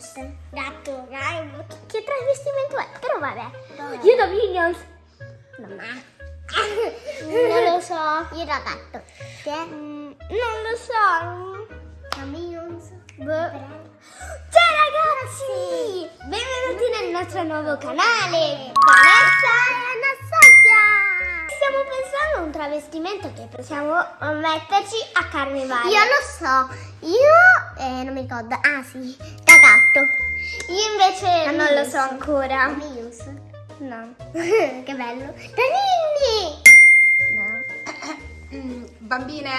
Minions. Gatto, dai, che, travestimento è? Però vabbè. Io da Minions. No, ma... non lo so. Io da gatto. Che? Mm, non lo so. Da Minions. Boh. Ciao ragazzi! Benvenuti nel nostro nuovo canale! Vanessa e Anastasia! Stiamo pensando a un travestimento che possiamo metterci a carnevale. Io lo so, io eh, non mi ricordo, ah sì. Io invece non lo so ancora. Da Mius? No. che bello. Da Ninni! No. Mm, bambine,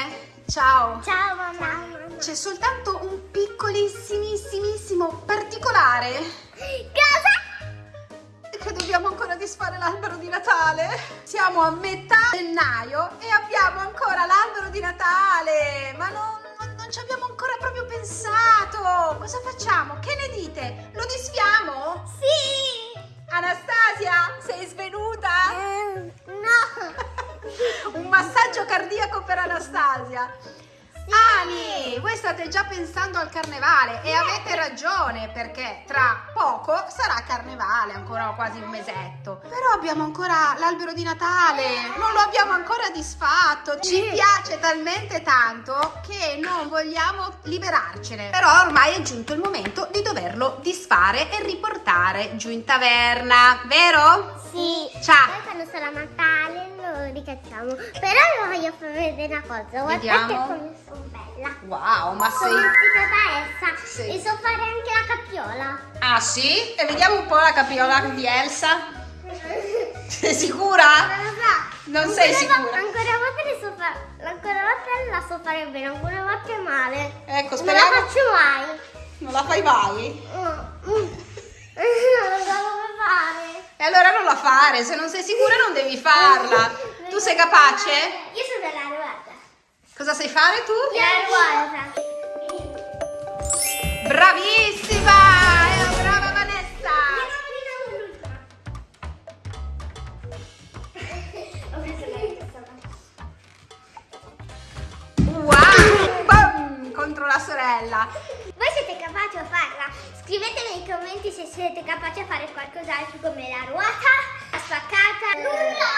ciao! Ciao mamma! C'è soltanto un piccolissimissimissimo particolare. Cosa? Che dobbiamo ancora disfare l'albero di Natale. Siamo a metà gennaio e abbiamo ancora l'albero di Natale. Dite? Lo disfiamo? Sì! Anastasia, sei svenuta? Eh, no! un massaggio cardiaco per Anastasia. Ani, voi state già pensando al carnevale e avete ragione perché tra poco sarà carnevale, ancora quasi un mesetto. Però abbiamo ancora l'albero di Natale, non lo abbiamo ancora disfatto. Ci piace talmente tanto che non vogliamo liberarcene. Però ormai è giunto il momento di doverlo disfare e riportare giù in taverna, vero? Sì. Ciao. Poi quando sarà Natale lo ricacciamo. Però vi voglio far vedere una cosa. Guardate Vediamo. come sono bella. Wow, ma sei... Sono vestita da Elsa Sì. e so fare anche la cappiola. Ah sì? E vediamo un po' la capiola di Elsa. Sei sicura? Non lo so. Non Ancora sei sicura? Ancora una volta le so fare. Ancora volta la so fare bene, ancora una volta male. Ecco, Non la speriamo... faccio mai. Non la fai mai? Mm, mm. Non fare. E allora non la fare, se non sei sicura non devi farla. Tu sei capace? Io sono della ruota. Cosa sai fare tu? La ruota. Bravissima! Eh, brava Vanessa! Wow! Bam! Contro la sorella. Capaci a farla? Scrivetemi nei commenti se siete capaci a fare qualcos'altro come la ruota, la spaccata, nulla,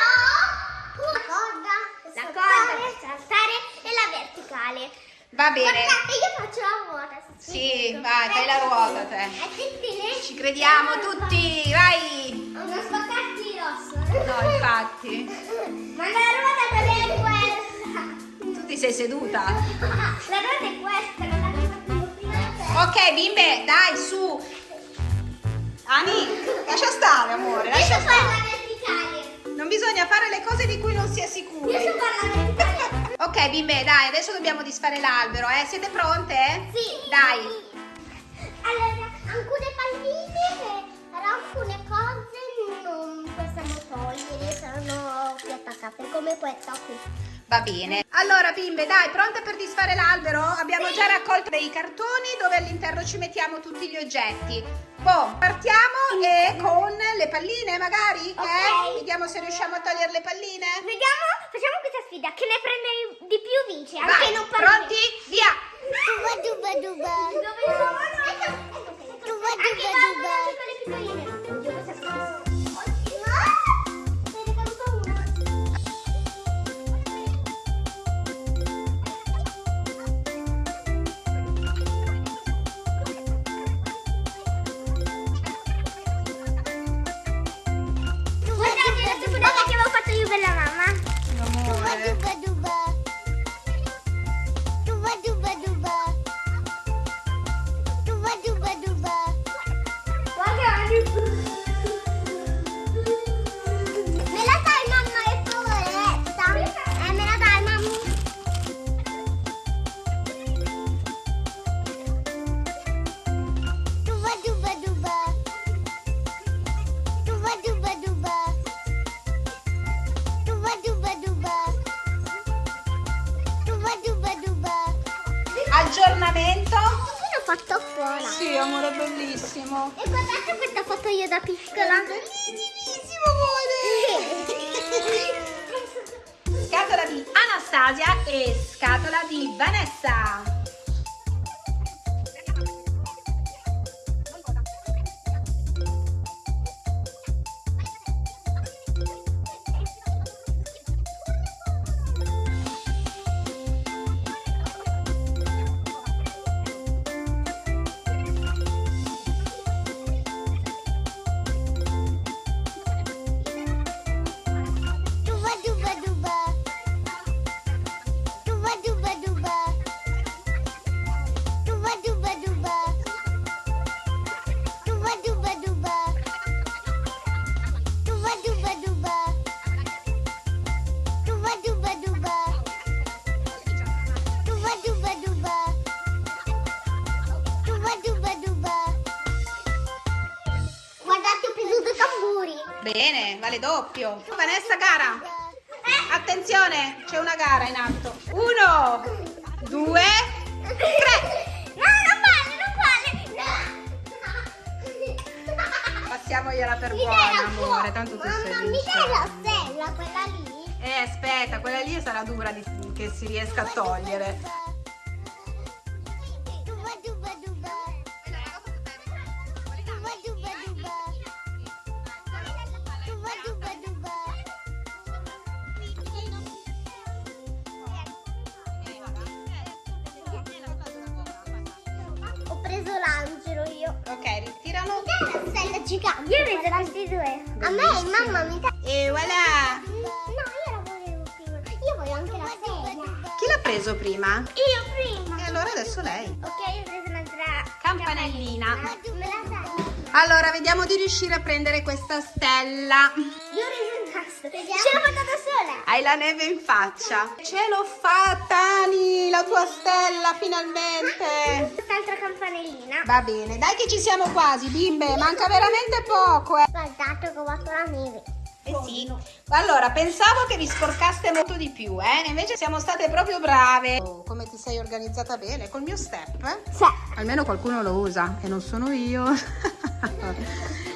la corda, la corda per saltare e la verticale. Va bene. Guardate, io faccio la ruota. Sì, vai, fai la ruota te. Difficile? Ci crediamo tutti, vai! Ho una spaccati rosso. No, infatti. Ma la ruota non è questa. Tu ti sei seduta. La ruota è questa, Ok, bimbe, dai, su. Ani, lascia stare, amore, lascia stare. la verticale. Non bisogna fare le cose di cui non si è sicuri. Ok, bimbe, dai, adesso dobbiamo disfare l'albero, eh? Siete pronte? Sì. Dai. Allora, alcune palline e alcune cose non possiamo togliere, sono più attaccate come questa qui. Va bene. Allora, bimbe, dai, pronte per disfare l'albero? Abbiamo già raccolto dei cartoni dove all'interno ci mettiamo tutti gli oggetti. Boh, partiamo e con le palline, magari? Ok. Eh? Vediamo se riusciamo a togliere le palline. Vediamo, facciamo questa sfida, che ne prende di più vince, anche Vai, non parli. pronti? Via! Duba duba duba. Dove sono? Ecco, ecco, ecco. Duba, Anche duba, duba. con le piccoline. Me amore, bellissimo. E guardate questa foto io da piccola. Bellissimo, amore! Scatola di Anastasia e scatola di Vanessa. Bene, vale doppio. Vanessa, gara. Attenzione, c'è una gara in atto. Uno, due, tre. No, non vale, non vale. No. Passiamogliela per Mi buona, amore. Tanto tu sei Mamma, mi liscia. dai la stella, quella lì? Eh, aspetta, quella lì sarà dura di- che si riesca a togliere. Gigante. Io ho preso questi due. A me, Bellissimo. mamma, mi dai. E voilà. No, io la volevo prima. Io voglio anche la stella. Chi l'ha preso prima? Io prima. E allora adesso lei. Ok, ho preso un'altra Campanellina. Me la dai? Allora, vediamo di riuscire a prendere questa stella. Io nastro. Ce l'ho fatta da sola. Hai la neve in faccia. Ce l'ho fatta, Ani, la tua stella, finalmente. Quest'altra campanellina. Va bene, dai che ci siamo quasi, bimbe. Manca veramente poco, eh. Guardate che ho fatto la neve. Eh sì. Allora, pensavo che vi sporcaste molto di più, eh? Invece siamo state proprio brave. Oh, come ti sei organizzata bene col mio step? eh? Sì. Almeno qualcuno lo usa e non sono io.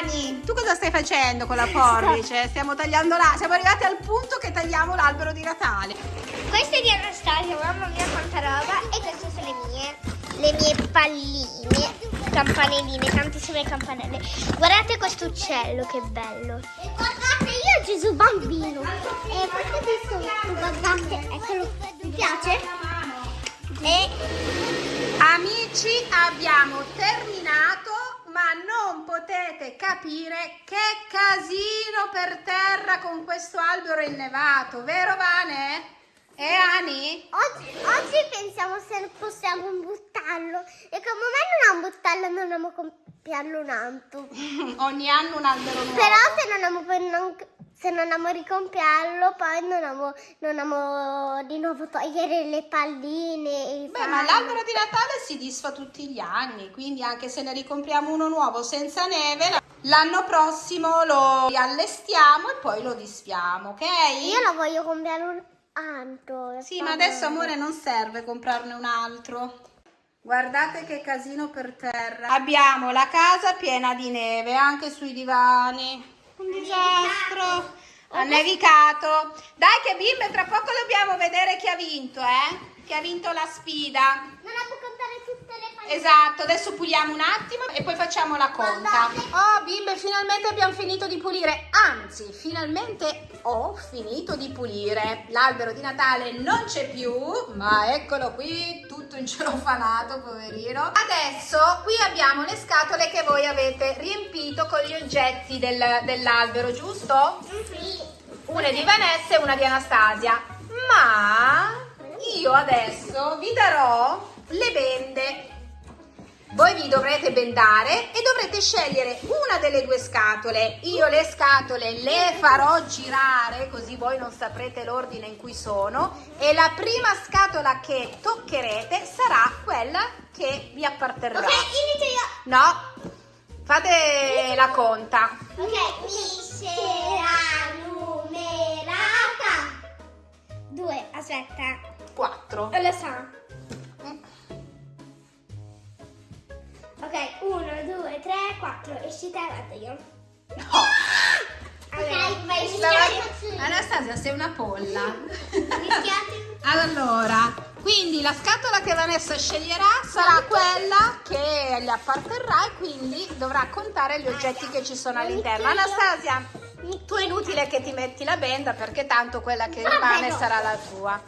Brava Ani, tu cosa stai facendo con la forbice? Stiamo tagliando la... Siamo arrivati al punto che tagliamo l'albero di Natale. Questa è di Anastasia, mamma mia quanta roba. E queste sono le mie. Le mie palline. Campanelline, tantissime campanelle. Guardate questo uccello, che bello. E guardate, io ho Gesù bambino. E questo sotto, guardate, eccolo. Mi piace? E Amici, abbiamo terminato, ma non potete capire che casino per terra con questo albero innevato, vero Vane? E Ani? oggi, oggi pensiamo se possiamo buttarlo. E come me non buttarlo, non dobbiamo compiarlo un altro. Ogni anno un albero nuovo. Però se non amo, poi non- se non amo ricompiarlo, poi non amo, non amo di nuovo togliere le palline. Beh, ma l'albero di Natale si disfa tutti gli anni, quindi anche se ne ricompriamo uno nuovo senza neve, l'anno prossimo lo allestiamo e poi lo disfiamo, ok? Io lo voglio compiare un altro. Sì, ma adesso amore non serve comprarne un altro. Guardate che casino per terra. Abbiamo la casa piena di neve, anche sui divani. Un disastro. Ha nevicato. Dai che bimbe, tra poco dobbiamo vedere chi ha vinto, eh? Chi ha vinto la sfida. Non amo contare tutte le palline. Esatto, adesso puliamo un attimo e poi facciamo la conta. Oh, bimbe, finalmente abbiamo finito di pulire. Anzi, finalmente ho finito di pulire. L'albero di Natale non c'è più, ma eccolo qui, tutto incelofanato, poverino. Adesso qui abbiamo le scatole che voi avete riempito con gli oggetti del- dell'albero, giusto? Sì. Una è di Vanessa e una di Anastasia. Ma io adesso vi darò le bende. Voi vi dovrete bendare e dovrete scegliere una delle due scatole. Io le scatole le farò girare così voi non saprete l'ordine in cui sono e la prima scatola che toccherete sarà quella che vi apparterrà. Ok, inizio io. No, fate la conta. Ok, miscela numerata. Due, aspetta. 4. Lo so. Ok, uno, due, tre, quattro. Esci te, vado io. No. Ok, vai, Anastasia, sei una polla. Allora, quindi la scatola che Vanessa sceglierà sarà quella che gli apparterrà e quindi dovrà contare gli oggetti che ci sono all'interno. Anastasia, tu è inutile che ti metti la benda perché tanto quella che rimane sarà la tua.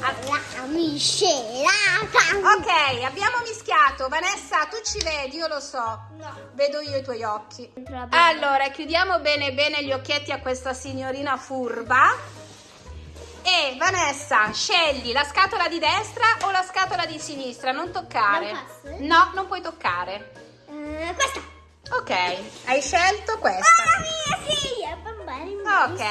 La miscelata. Ok, abbiamo mischiato. Vanessa, tu ci vedi, io lo so. No. Vedo io i tuoi occhi. Allora, chiudiamo bene bene gli occhietti a questa signorina furba. E Vanessa, scegli la scatola di destra o la scatola di sinistra, non toccare. Non posso? No, non puoi toccare. Eh, questa. Ok, hai scelto questa. Mamma mia, sì, è bambina. Ok.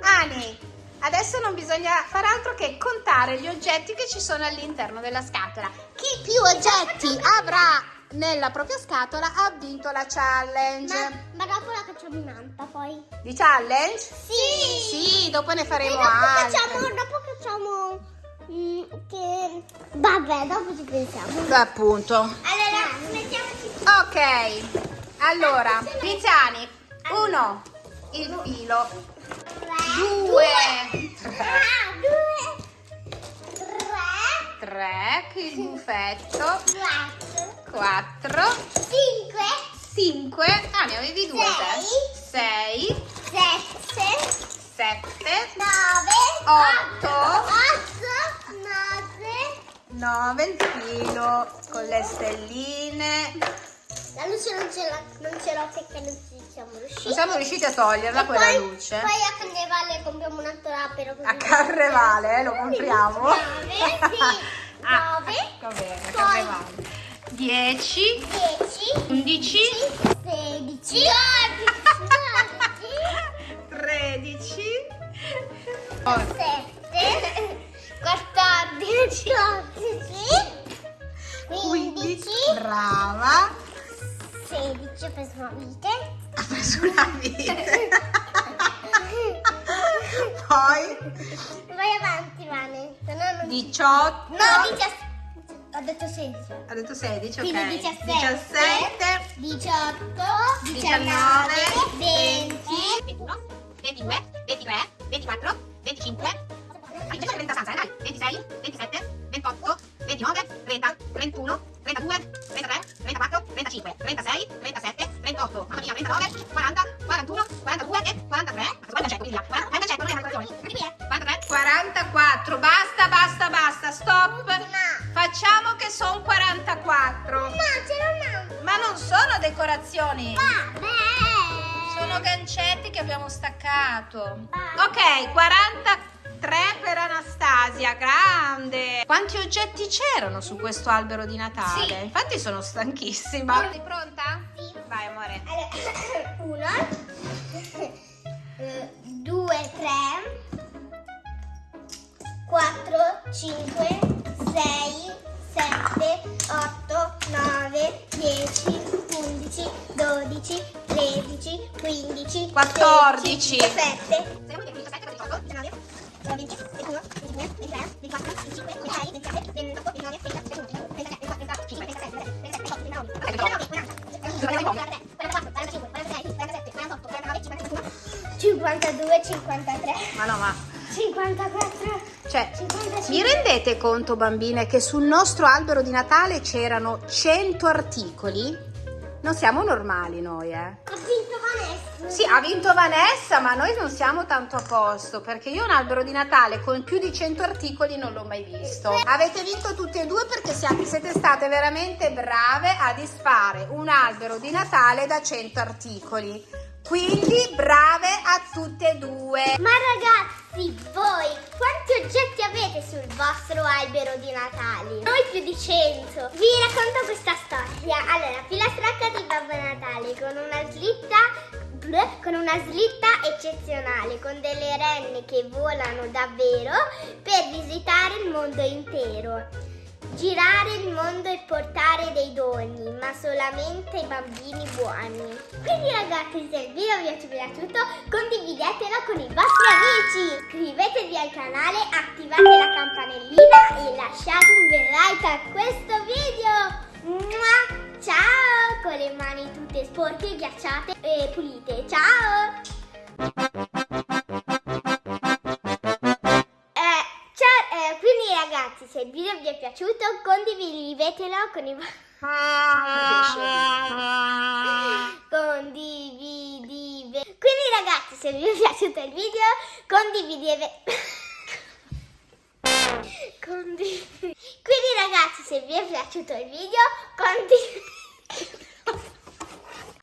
Ani, adesso non bisogna fare altro che contare gli oggetti che ci sono all'interno della scatola. Chi più oggetti avrà nella propria scatola ha vinto la challenge. Ma, ma dopo la facciamo in anta poi. Di challenge? Sì! Sì, dopo ne E faremo dopo altre. facciamo, dopo facciamo mm, che... Vabbè, dopo ci pensiamo. Appunto. Allora, mettiamoci Ok, allora, Tiziani, uno, il filo, due, tre, due, tre, tre, il buffetto, quattro, cinque, cinque, ah ne avevi due te, sei, sette, sette, nove, Otto. otto, nove. nove, il filo con le stelline. La luce non ce l'ho, non ce l'ho perché non ci siamo riusciti. Non siamo riusciti a toglierla E quella poi, luce. Poi a Carnevale compriamo un altro così. A Carnevale, eh, lo compriamo. Nove, sì. Ah, Nove. va bene, Poi- Carnevale. 10, 10, 11, 16, 13, 17, 14, 15, brava, 16, ho preso una vite. ha preso una vite. Poi? Vai avanti, Vane. No non... 18, No, 17. Ho detto 16. ha detto 16, ok. Quindi 17, 17, 18, 19, 20, 21, 22, 23, 24, 25, 30 stanze, dai, 26, 27, Anastasia, grande. Quanti oggetti c'erano su questo albero di Natale? Sì. Infatti sono stanchissima. Sei pronta? Sì. Vai amore. Allora, uno, eh, due, tre, quattro, cinque, sei, sette, otto, nove, dieci, undici, dodici, tredici, quindici, 14. sedici, diciassette, siamo di 17, 18, 19, 20, 52, 53, Ma no, ma 54, cioè 55. Vi rendete conto, bambine, che sul nostro albero di Natale c'erano 100 articoli? Non siamo normali noi, eh. Sì, ha vinto Vanessa, ma noi non siamo tanto a posto, perché io un albero di Natale con più di 100 articoli non l'ho mai visto. Avete vinto tutte e due perché siete state veramente brave a disfare un albero di Natale da 100 articoli. Quindi brave a tutte e due. Ma ragazzi, voi quanti oggetti avete sul vostro albero di Natale? Noi più di 100. Vi racconto questa storia. Allora, filastrocca di Babbo Natale con una slitta con una slitta eccezionale, con delle renne che volano davvero per visitare il mondo intero. Girare il mondo e portare dei doni, ma solamente ai bambini buoni. Quindi ragazzi, se il video vi è piaciuto, condividetelo con i vostri amici. Iscrivetevi al canale, attivate la campanellina e lasciate un bel like a questo video. Mua! Ciao! Con le mani tutte sporche, ghiacciate e pulite. Ciao! Eh, ciao, eh, quindi ragazzi, se il video vi è piaciuto, condividetelo con i vostri...